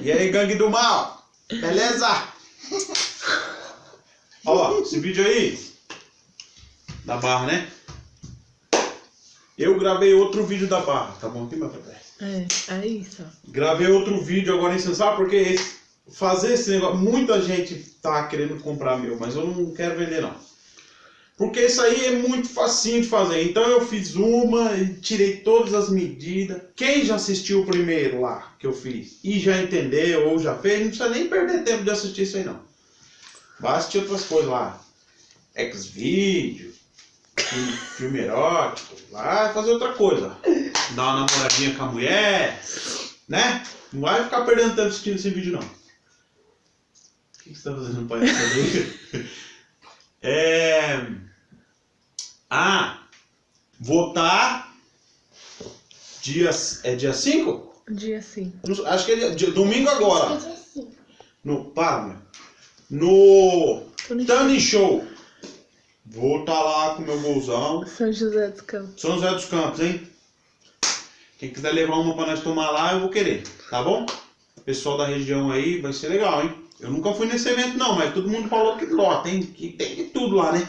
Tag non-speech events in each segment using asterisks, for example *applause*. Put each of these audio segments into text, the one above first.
E aí, gangue do mal? Beleza? Ó, esse vídeo aí da barra, né? Eu gravei outro vídeo da barra, tá bom aqui, meu pai? É, aí só. Gravei outro vídeo agora em sabe porque esse- fazer esse negócio, muita gente tá querendo comprar meu, mas eu não quero vender não. Porque isso aí é muito facinho de fazer. Então eu fiz uma tirei todas as medidas. Quem já assistiu o primeiro lá que eu fiz e já entendeu ou já fez, não precisa nem perder tempo de assistir isso aí não. Vai assistir outras coisas lá. X-Video, filme, filme erótico, vai fazer outra coisa. Dar uma namoradinha com a mulher, né? Não vai ficar perdendo tempo assistindo esse vídeo não. O que que você tá fazendo palhaçada *laughs* aí? É... Ah, votar dia, é dia 5? Dia sim. Acho que é dia, dia- domingo agora. No, para, meu. No Tani Show. Vou estar lá com meu golzão. São José dos Campos. São José dos Campos, hein? Quem quiser levar uma pra nós tomar lá, eu vou querer, tá bom? Pessoal da região aí, vai ser legal, hein? Eu nunca fui nesse evento não, mas todo mundo falou que lota, hein? Que tem de tudo lá, né?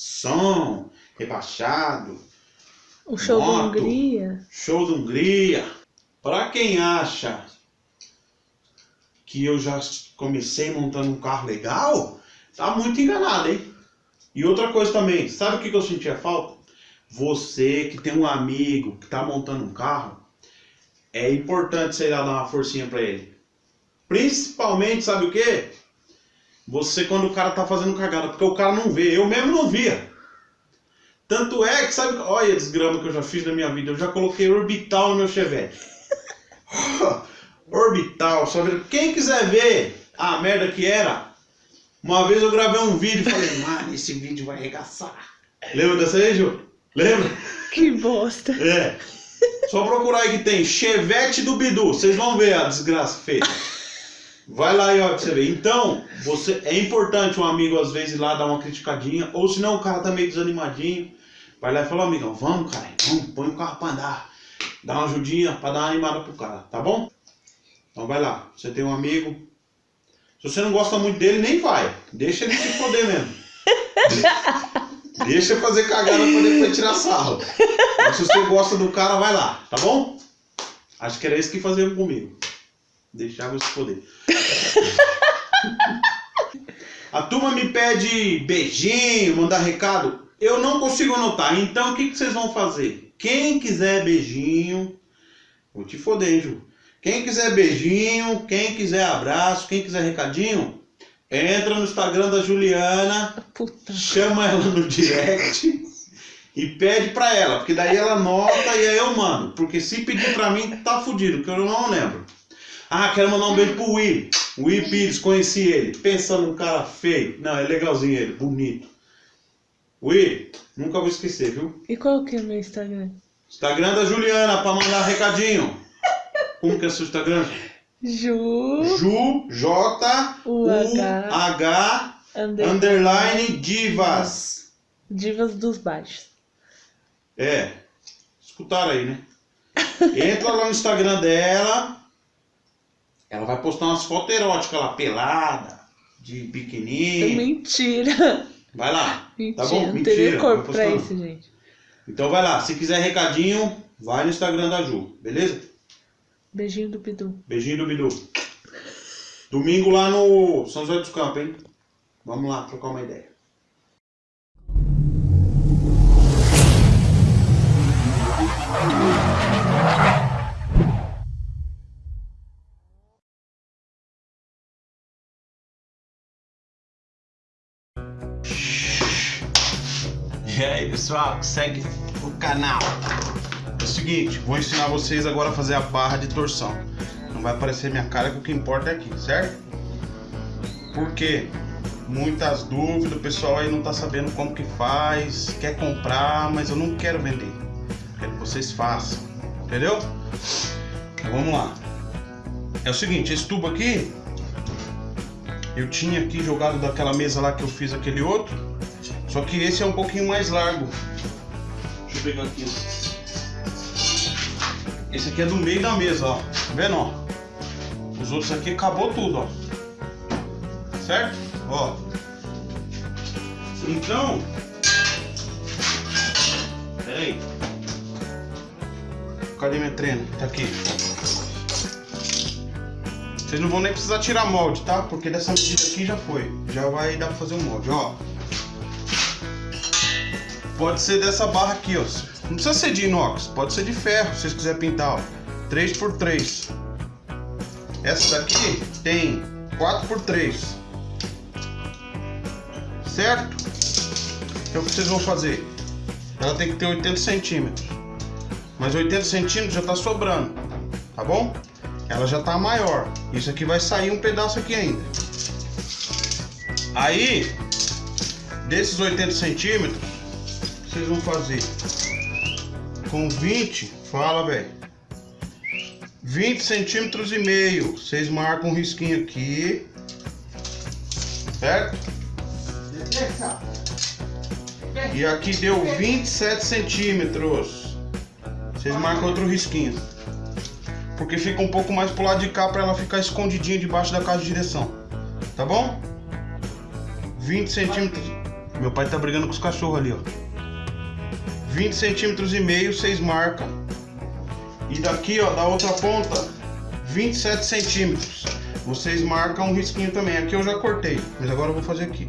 Som, rebaixado, O show da Moto. Hungria. show da Hungria. Pra quem acha que eu já comecei montando um carro legal, tá muito enganado, hein? E outra coisa também, sabe o que eu sentia falta? Você que tem um amigo que tá montando um carro, é importante você ir lá dar uma forcinha pra ele. Principalmente, sabe o quê? Você quando o cara tá fazendo cagada, porque o cara não vê, eu mesmo não via. Tanto é que, sabe, olha a desgrama que eu já fiz na minha vida, eu já coloquei orbital no meu Chevette. *laughs* orbital, só ver. Quem quiser ver a merda que era, uma vez eu gravei um vídeo e falei, *laughs* mano, esse vídeo vai arregaçar. Lembra dessa aí, Ju? Lembra? Que bosta. É. Só procurar aí que tem Chevette do Bidu. Vocês vão ver a desgraça feita. Vai lá e olha pra você ver. Então, você, é importante um amigo às vezes ir lá dar uma criticadinha. Ou senão o cara tá meio desanimadinho. Vai lá e fala, amigão, vamos, cara, vamos, põe o carro pra andar. Dá uma ajudinha pra dar uma animada pro cara, tá bom? Então vai lá. Você tem um amigo. Se você não gosta muito dele, nem vai. Deixa ele se foder mesmo. Deixa fazer cagada pra depois tirar sarro. Mas se você gosta do cara, vai lá, tá bom? Acho que era isso que faziam comigo. Deixava eu se foder. *laughs* A turma me pede beijinho, mandar recado. Eu não consigo anotar. Então o que, que vocês vão fazer? Quem quiser beijinho, vou te foder, hein, Ju. Quem quiser beijinho, quem quiser abraço, quem quiser recadinho, entra no Instagram da Juliana Puta. chama ela no direct e pede pra ela, porque daí ela anota e aí eu mando. Porque se pedir pra mim, tá fudido, porque eu não lembro. Ah, quero mandar um beijo pro Will. Will Pires, conheci ele. Pensa num cara feio. Não, é legalzinho ele, bonito. Will, nunca vou esquecer, viu? E qual que é o meu Instagram? Instagram da Juliana pra mandar recadinho. Como que é seu Instagram? Ju. Ju, J, U, U, H, H, Under- underline, divas. Divas dos Baixos. É. Escutaram aí, né? Entra lá no Instagram dela. Ela vai postar umas fotos eróticas lá, pelada, de biquininho. Mentira. Vai lá. Mentira. Tá bom? Não Mentira, não corpo pra isso, gente. Então vai lá. Se quiser recadinho, vai no Instagram da Ju, beleza? Beijinho do Bidu. Beijinho do Bidu. Domingo lá no São José dos Campos, hein? Vamos lá trocar uma ideia. E aí, pessoal, segue o canal. É o seguinte, vou ensinar vocês agora a fazer a barra de torção. Não vai aparecer minha cara que o que importa é aqui, certo? Porque muitas dúvidas, o pessoal aí não tá sabendo como que faz, quer comprar, mas eu não quero vender. Quero que vocês façam, entendeu? Então vamos lá. É o seguinte, esse tubo aqui eu tinha aqui jogado daquela mesa lá que eu fiz aquele outro, só que esse é um pouquinho mais largo. Deixa eu pegar aqui. Esse aqui é do meio da mesa, ó. Tá vendo, ó? Os outros aqui acabou tudo, ó. Certo? Ó. Então. Pera aí. Cadê minha treina? Tá aqui. Vocês não vão nem precisar tirar molde, tá? Porque dessa medida aqui já foi. Já vai dar pra fazer o molde, ó. Pode ser dessa barra aqui, ó. Não precisa ser de inox, pode ser de ferro, se vocês quiserem pintar, ó. 3x3. Essa daqui tem 4x3. Certo? Então o que vocês vão fazer? Ela tem que ter 80 centímetros. Mas 80 centímetros já tá sobrando, tá bom? Ela já tá maior. Isso aqui vai sair um pedaço aqui ainda. Aí, desses 80 centímetros, vocês vão fazer com 20, fala, velho. 20 centímetros e meio. Vocês marcam um risquinho aqui. Certo? E aqui deu 27 centímetros. Vocês marcam outro risquinho. Porque fica um pouco mais pro lado de cá para ela ficar escondidinha debaixo da caixa de direção. Tá bom? 20 centímetros. Meu pai tá brigando com os cachorros ali, ó. 20 centímetros e meio, vocês marcam. E daqui, ó, da outra ponta, 27 centímetros. Vocês marcam um risquinho também. Aqui eu já cortei, mas agora eu vou fazer aqui.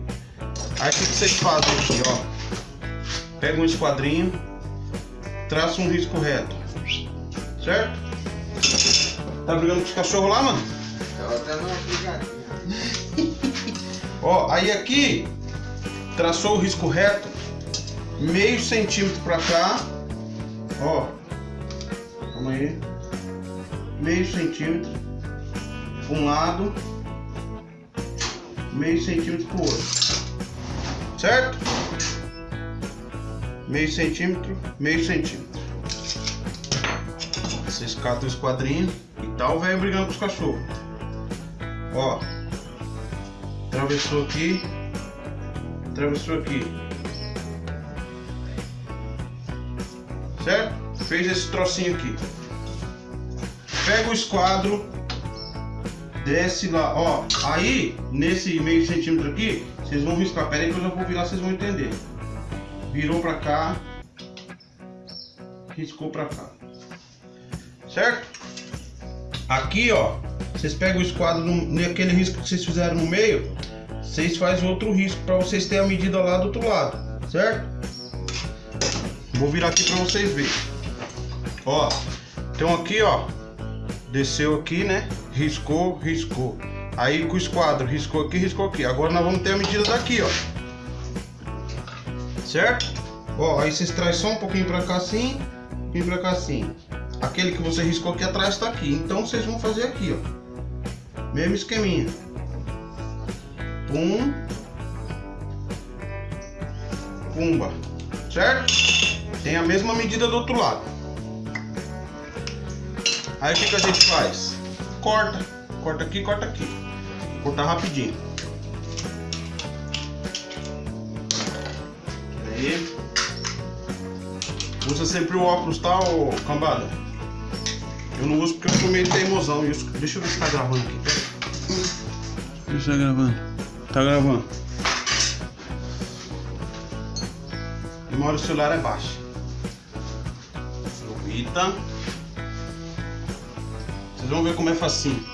Aí o que vocês fazem aqui, ó? Pega um esquadrinho, traça um risco reto. Certo? Tá brigando com os cachorros lá, mano? Brigadinha. Ó, aí aqui, traçou o risco reto, meio centímetro pra cá, ó, calma aí, meio centímetro pra um lado, meio centímetro pro outro, certo? Meio centímetro, meio centímetro. Vocês catam o esquadrinho e tal, velho brigando com os cachorros. Ó, atravessou aqui, atravessou aqui. Fez esse trocinho aqui. Pega o esquadro, desce lá, ó. Aí, nesse meio centímetro aqui, vocês vão riscar. Pera aí que eu já vou virar, vocês vão entender. Virou pra cá, riscou pra cá. Certo? Aqui, ó, vocês pegam o esquadro no, naquele risco que vocês fizeram no meio, vocês fazem outro risco para vocês terem a medida lá do outro lado, certo? Vou virar aqui para vocês verem. Ó, então aqui, ó, desceu aqui, né? Riscou, riscou. Aí com o esquadro, riscou aqui, riscou aqui. Agora nós vamos ter a medida daqui, ó. Certo? Ó, aí vocês trazem só um pouquinho para cá assim, um pouquinho para cá assim. Aquele que você riscou aqui atrás está aqui. Então vocês vão fazer aqui, ó. Mesmo esqueminha. Pum. Pumba. Certo? Tem a mesma medida do outro lado. Aí o que, que a gente faz? Corta. Corta aqui, corta aqui. Vou cortar rapidinho. Aí. Usa sempre o óculos, tá, ô cambada? Eu não uso porque eu sou meio teimosão. Deixa eu ver se tá gravando aqui. Deixa eu tá gravando. Tá gravando. Memória do celular é baixa. Aproveita. Vocês vão ver como é facinho.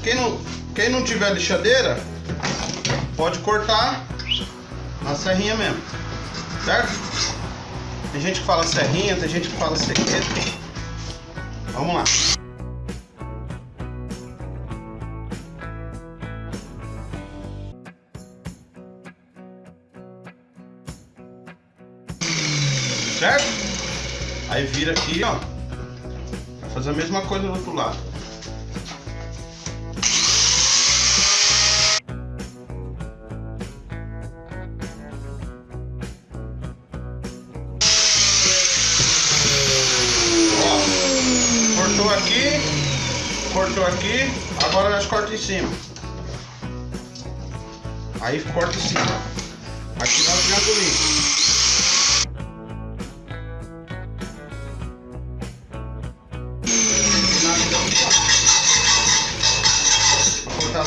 Quem não, quem não tiver lixadeira, pode cortar na serrinha mesmo. Certo? Tem gente que fala serrinha, tem gente que fala sequeta. Vamos lá. Certo? Aí vira aqui, ó. Fazer a mesma coisa do outro lado. Ó, cortou aqui, cortou aqui, agora nós corta em cima. Aí corta em cima. Aqui dá um triangulinho.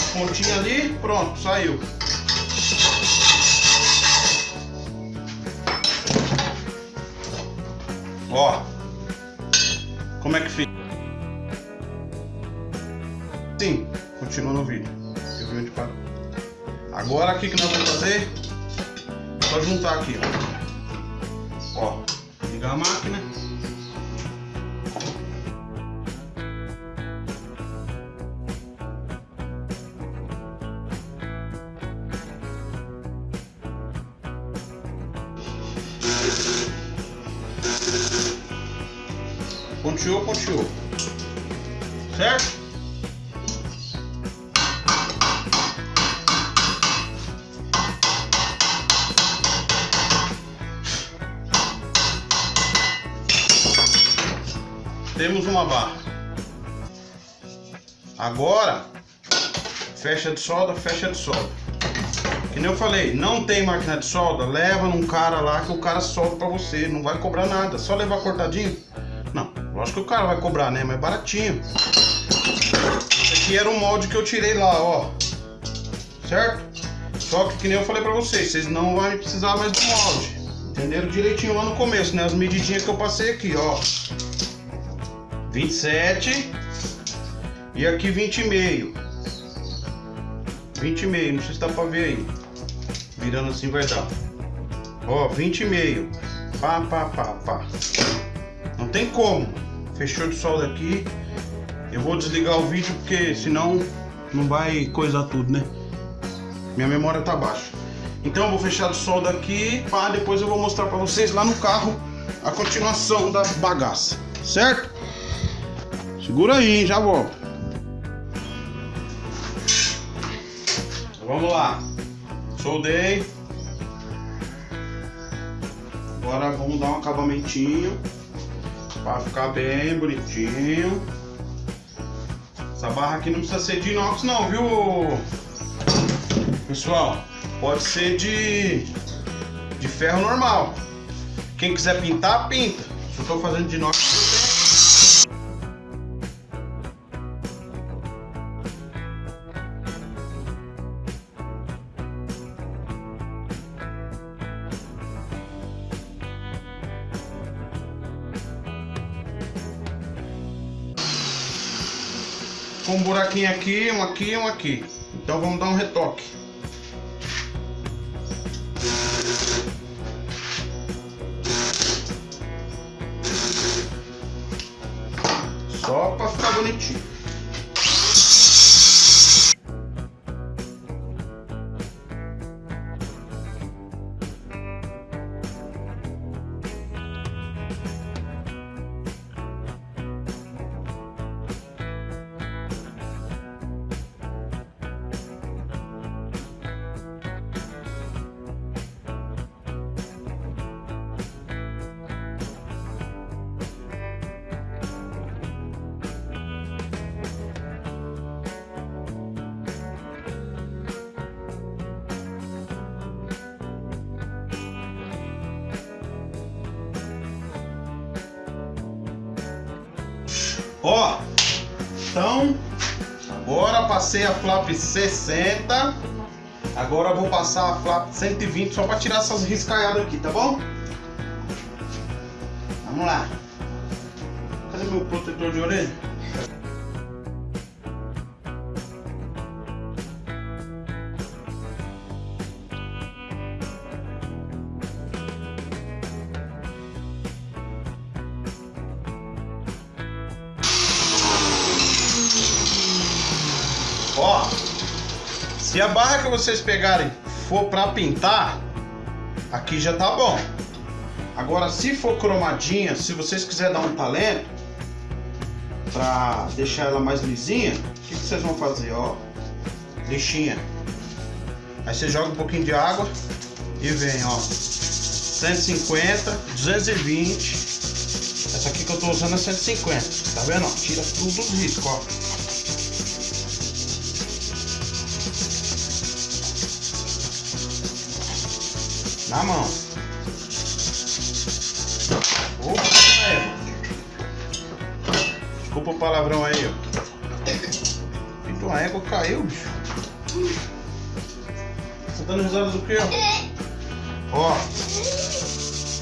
As pontinhas ali, pronto, saiu. Ó, como é que fica? Sim, continua no vídeo. Eu vi onde parou. Agora o que, que nós vamos fazer? Só juntar aqui, ó. Ó, ligar a máquina. Certo? Temos uma barra. Agora, fecha de solda, fecha de solda. Que nem eu falei, não tem máquina de solda, leva num cara lá que o cara solda pra você, não vai cobrar nada, só levar cortadinho. Lógico que o cara vai cobrar, né? Mas baratinho. Esse aqui era o molde que eu tirei lá, ó. Certo? Só que, que nem eu falei pra vocês, vocês não vão precisar mais do molde. Entenderam direitinho lá no começo, né? As medidinhas que eu passei aqui, ó. 27 e aqui 20 e meio. 20 e meio, não sei se dá pra ver aí. Virando assim vai dar. Ó, 20 e meio. Pá, pá, pá, pá. Não tem como. Fechou de solda aqui. Eu vou desligar o vídeo porque senão não vai coisar tudo, né? Minha memória tá baixa. Então eu vou fechar de solda aqui, pá, depois eu vou mostrar pra vocês lá no carro a continuação da bagaça, certo? Segura aí, hein? já volto. Vamos lá. Soldei. Agora vamos dar um acabamentinho para ficar bem bonitinho. Essa barra aqui não precisa ser de inox não, viu? Pessoal, pode ser de de ferro normal. Quem quiser pintar, pinta. Eu tô fazendo de inox, buraquinho aqui, um aqui e um aqui. Então vamos dar um retoque. Só para ficar bonitinho. Ó, então, agora passei a flap 60. Agora vou passar a flap 120 só para tirar essas riscaiadas aqui, tá bom? Vamos lá. Cadê meu protetor de orelha? Se a barra que vocês pegarem for para pintar, aqui já tá bom. Agora, se for cromadinha, se vocês quiserem dar um talento para deixar ela mais lisinha, o que, que vocês vão fazer? Ó, lixinha. Aí você joga um pouquinho de água e vem, ó. 150, 220. Essa aqui que eu tô usando é 150. Tá vendo? Ó, tira tudo os riscos, ó. Na mão. Opa, é. Desculpa o palavrão aí, ó. Eita, a égua caiu, bicho. Você tá dando risada do quê? Ó.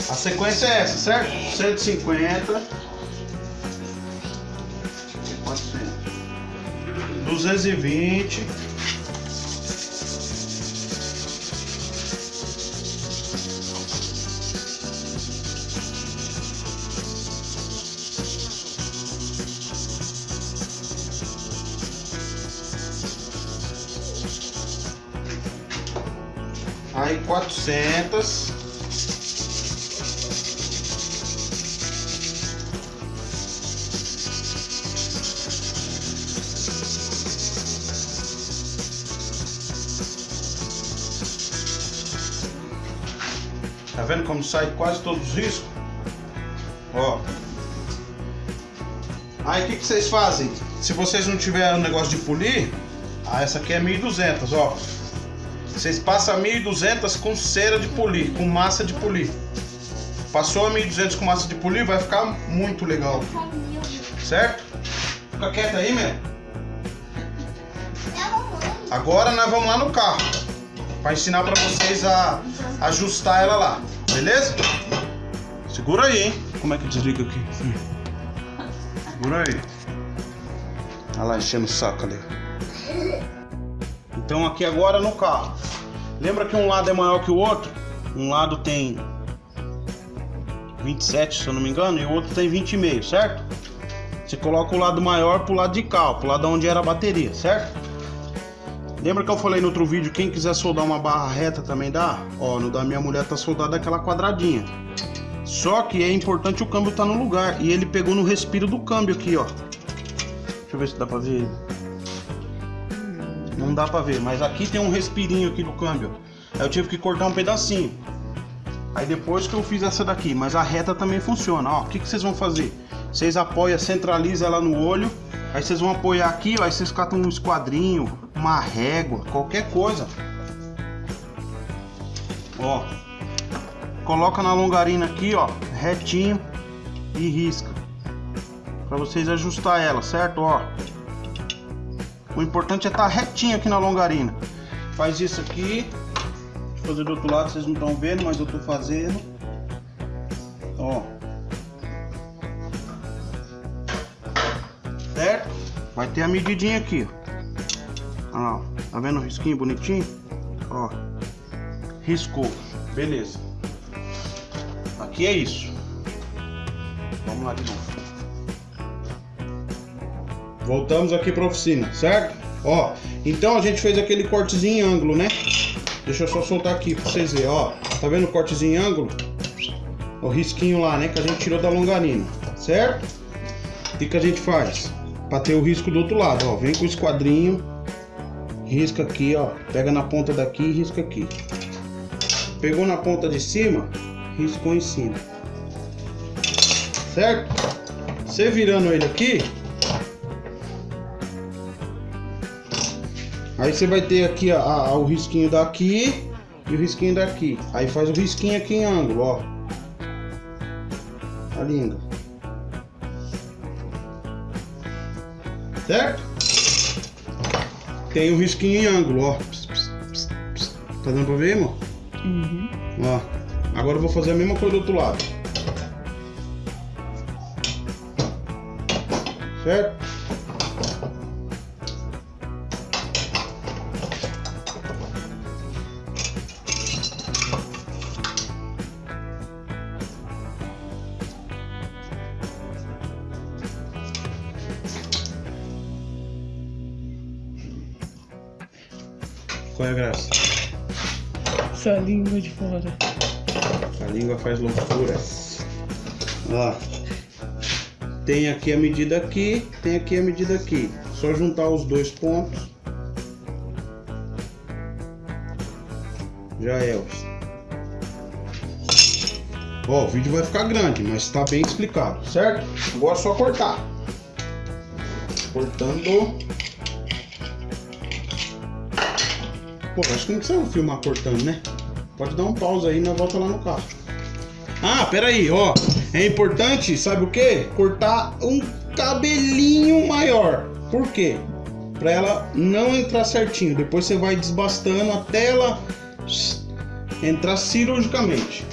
A sequência é essa, certo? 150. 400. 220. 400. Tá vendo como sai quase todos os riscos? Ó. Aí o que, que vocês fazem? Se vocês não tiverem o negócio de polir, ah, essa aqui é 1200, ó. Vocês passam a 1200 com cera de polir, com massa de polir. Passou a 1200 com massa de polir, vai ficar muito legal. Certo? Fica quieto aí, meu. Agora nós vamos lá no carro. Para ensinar para vocês a ajustar ela lá. Beleza? Segura aí, hein? Como é que desliga aqui? Segura aí. Olha lá enchendo o saco ali. Então aqui agora no carro. Lembra que um lado é maior que o outro? Um lado tem 27, se eu não me engano, e o outro tem 20,5, certo? Você coloca o lado maior pro lado de cá, pro lado onde era a bateria, certo? Lembra que eu falei no outro vídeo, quem quiser soldar uma barra reta também dá? Ó, no da minha mulher tá soldada aquela quadradinha. Só que é importante o câmbio tá no lugar. E ele pegou no respiro do câmbio aqui, ó. Deixa eu ver se dá pra ver. Não dá pra ver, mas aqui tem um respirinho aqui do câmbio. Aí eu tive que cortar um pedacinho. Aí depois que eu fiz essa daqui, mas a reta também funciona. Ó, o que, que vocês vão fazer? Vocês apoiam, centraliza ela no olho. Aí vocês vão apoiar aqui, ó, aí vocês catam um esquadrinho, uma régua, qualquer coisa. Ó. Coloca na longarina aqui, ó, retinho e risca. Pra vocês ajustar ela, certo? Ó. O importante é estar tá retinho aqui na longarina. Faz isso aqui. Deixa eu fazer do outro lado, vocês não estão vendo, mas eu tô fazendo. Ó. Certo? Vai ter a medidinha aqui, ó. Ó, tá vendo o risquinho bonitinho? Ó. Riscou. Beleza. Aqui é isso. Vamos lá de novo. Voltamos aqui para oficina, certo? Ó, então a gente fez aquele cortezinho em ângulo, né? Deixa eu só soltar aqui para vocês verem, ó. Tá vendo o cortezinho em ângulo? O risquinho lá, né? Que a gente tirou da longarina, certo? O que, que a gente faz? Para ter o risco do outro lado, ó. Vem com o esquadrinho, risca aqui, ó. Pega na ponta daqui e risca aqui. Pegou na ponta de cima, riscou em cima. Certo? Você virando ele aqui, Aí você vai ter aqui a, a, o risquinho daqui e o risquinho daqui. Aí faz o risquinho aqui em ângulo, ó. A língua. Certo? Tem o risquinho em ângulo, ó. Tá dando pra ver, irmão? Uhum. Ó. Agora eu vou fazer a mesma coisa do outro lado. Certo? Essa língua de fora. A língua faz loucuras. Ó. Tem aqui a medida aqui, tem aqui a medida aqui. Só juntar os dois pontos. Já é. Ó, o vídeo vai ficar grande, mas está bem explicado, certo? Agora é só cortar. Cortando. Pô, acho que não precisa filmar cortando, né? Pode dar um pause aí e nós volta lá no carro. Ah, peraí, ó. É importante, sabe o que? Cortar um cabelinho maior. Por quê? Pra ela não entrar certinho. Depois você vai desbastando até ela entrar cirurgicamente.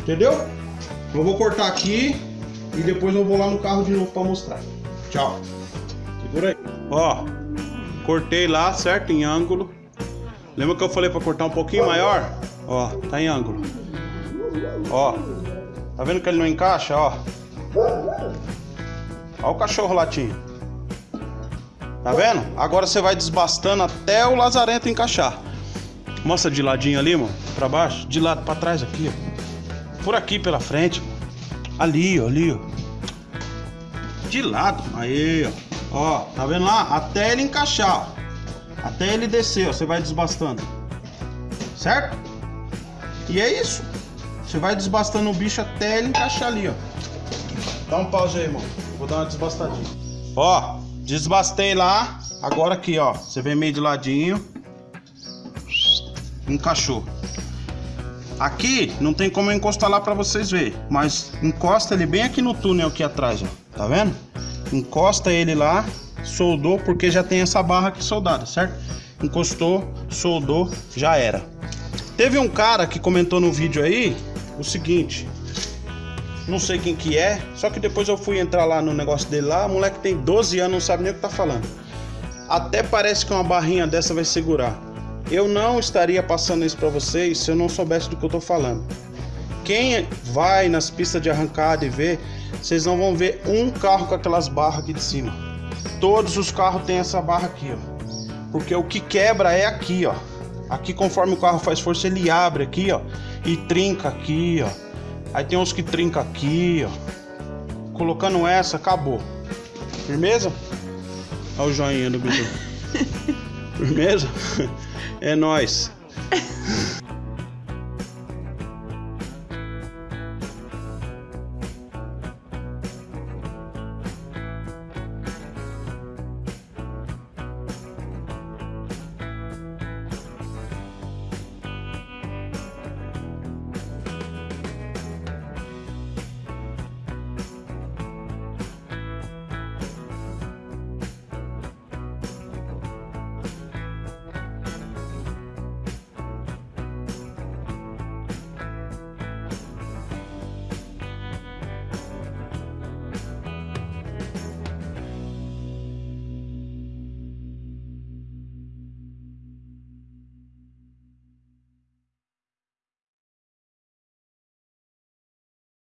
Entendeu? Eu vou cortar aqui e depois eu vou lá no carro de novo pra mostrar. Tchau. Segura aí. Ó, cortei lá, certo? Em ângulo. Lembra que eu falei pra cortar um pouquinho maior? Ó, tá em ângulo. Ó, tá vendo que ele não encaixa, ó? Ó o cachorro latindo. Tá vendo? Agora você vai desbastando até o lazarento encaixar. Mostra de ladinho ali, mano. Pra baixo. De lado pra trás aqui, ó. Por aqui pela frente. Ali, ó. Ali, ó. De lado. Aí, ó. Ó, tá vendo lá? Até ele encaixar, ó. Até ele descer, ó. Você vai desbastando. Certo? E é isso. Você vai desbastando o bicho até ele encaixar ali, ó. Dá um pause aí, irmão. Vou dar uma desbastadinha. Ó, desbastei lá. Agora aqui, ó. Você vem meio de ladinho. Encaixou. Aqui não tem como eu encostar lá pra vocês verem. Mas encosta ele bem aqui no túnel aqui atrás, ó. Tá vendo? Encosta ele lá. Soldou porque já tem essa barra aqui soldada, certo? Encostou, soldou, já era. Teve um cara que comentou no vídeo aí o seguinte. Não sei quem que é, só que depois eu fui entrar lá no negócio dele lá, o moleque tem 12 anos, não sabe nem o que tá falando. Até parece que uma barrinha dessa vai segurar. Eu não estaria passando isso para vocês se eu não soubesse do que eu tô falando. Quem vai nas pistas de arrancada e vê, vocês não vão ver um carro com aquelas barras aqui de cima. Todos os carros têm essa barra aqui, ó. Porque o que quebra é aqui, ó. Aqui conforme o carro faz força, ele abre aqui, ó, e trinca aqui, ó. Aí tem uns que trinca aqui, ó. Colocando essa, acabou. Firmeza? Olha o joinha do bicho. *laughs* Firmeza? É nós. *laughs*